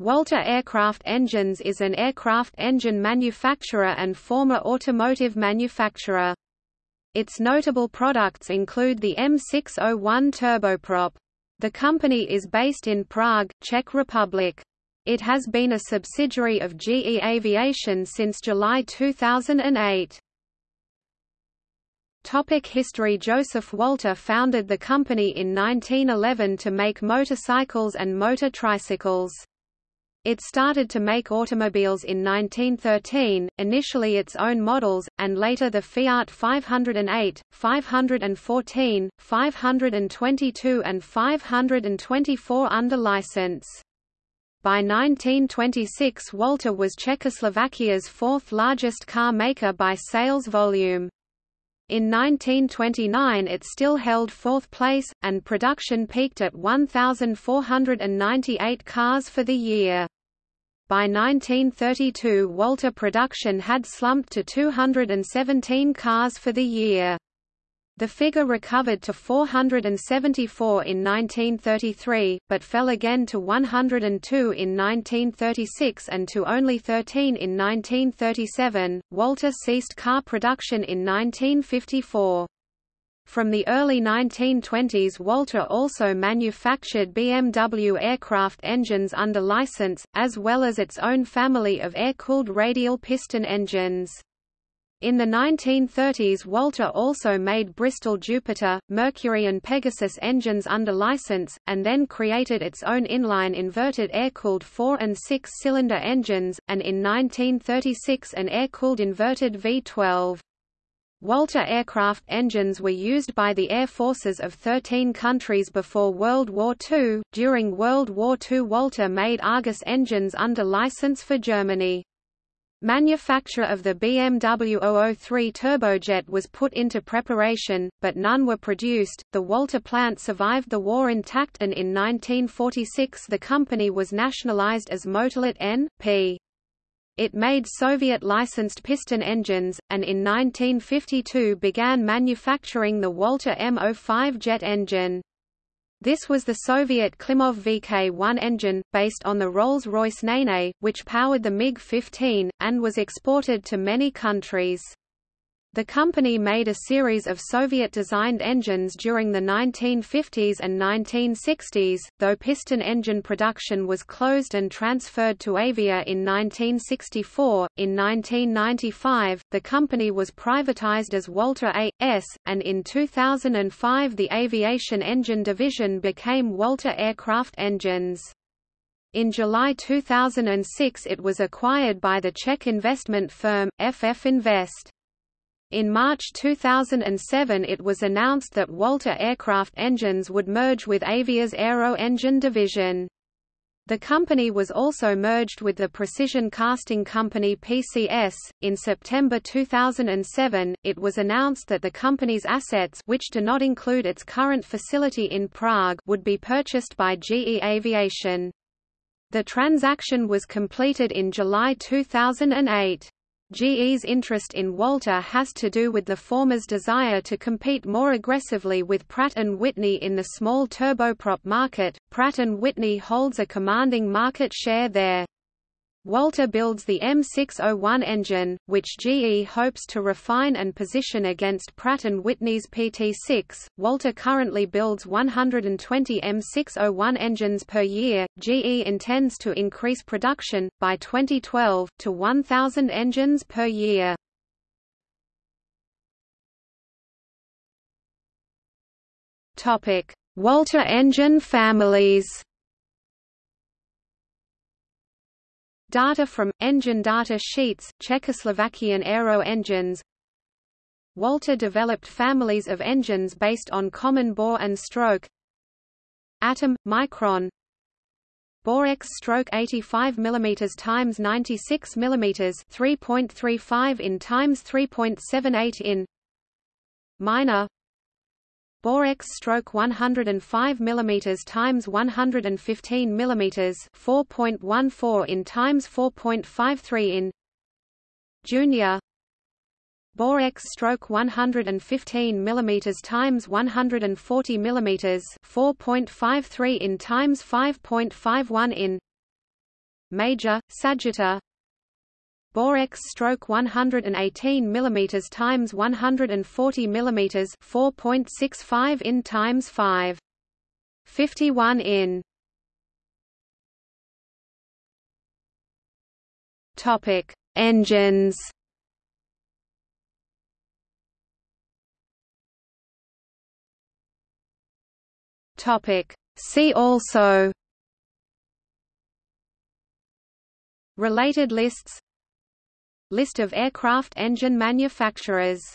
Walter Aircraft Engines is an aircraft engine manufacturer and former automotive manufacturer. Its notable products include the M601 turboprop. The company is based in Prague, Czech Republic. It has been a subsidiary of GE Aviation since July 2008. Topic history Joseph Walter founded the company in 1911 to make motorcycles and motor tricycles. It started to make automobiles in 1913, initially its own models, and later the Fiat 508, 514, 522 and 524 under license. By 1926 Walter was Czechoslovakia's fourth largest car maker by sales volume. In 1929 it still held fourth place, and production peaked at 1,498 cars for the year. By 1932 Walter production had slumped to 217 cars for the year. The figure recovered to 474 in 1933, but fell again to 102 in 1936 and to only 13 in 1937. Walter ceased car production in 1954. From the early 1920s Walter also manufactured BMW aircraft engines under license, as well as its own family of air-cooled radial piston engines. In the 1930s Walter also made Bristol Jupiter, Mercury and Pegasus engines under license, and then created its own inline inverted air-cooled 4 and 6-cylinder engines, and in 1936 an air-cooled inverted V12. Walter aircraft engines were used by the air forces of 13 countries before World War II. During World War II Walter made Argus engines under license for Germany. Manufacture of the BMW 003 turbojet was put into preparation, but none were produced. The Walter plant survived the war intact and in 1946 the company was nationalized as Motorlet N.P. It made Soviet-licensed piston engines, and in 1952 began manufacturing the Walter M05 jet engine. This was the Soviet Klimov VK-1 engine, based on the Rolls-Royce Nene, which powered the MiG-15, and was exported to many countries. The company made a series of Soviet-designed engines during the 1950s and 1960s, though piston engine production was closed and transferred to Avia in 1964. In 1995, the company was privatized as Walter A.S., and in 2005 the aviation engine division became Walter Aircraft Engines. In July 2006 it was acquired by the Czech investment firm, FF Invest. In March 2007 it was announced that Walter Aircraft Engines would merge with Avia's Aero Engine division. The company was also merged with the precision casting company PCS. In September 2007, it was announced that the company's assets, which do not include its current facility in Prague, would be purchased by GE Aviation. The transaction was completed in July 2008. GE's interest in Walter has to do with the former's desire to compete more aggressively with Pratt & Whitney in the small turboprop market. Pratt & Whitney holds a commanding market share there. Walter builds the M601 engine, which GE hopes to refine and position against Pratt & Whitney's PT6. Walter currently builds 120 M601 engines per year. GE intends to increase production, by 2012, to 1,000 engines per year. Walter engine families Data from engine data sheets, Czechoslovakian aero engines. Walter developed families of engines based on common bore and stroke. Atom Mikron. Bore X stroke 85 mm times 96 mm 3.35 in times 3.78 in. Minor Bore X stroke 105 mm times 115 mm 4.14 in times 4.53 in Junior. Bore X stroke 115 mm times 140 mm 4.53 in times 5.51 in major, Sagitta Bore X stroke 118 mm times 140 mm 4.65 in times 5 51 in. Topic Engines. Topic See also. Related lists List of aircraft engine manufacturers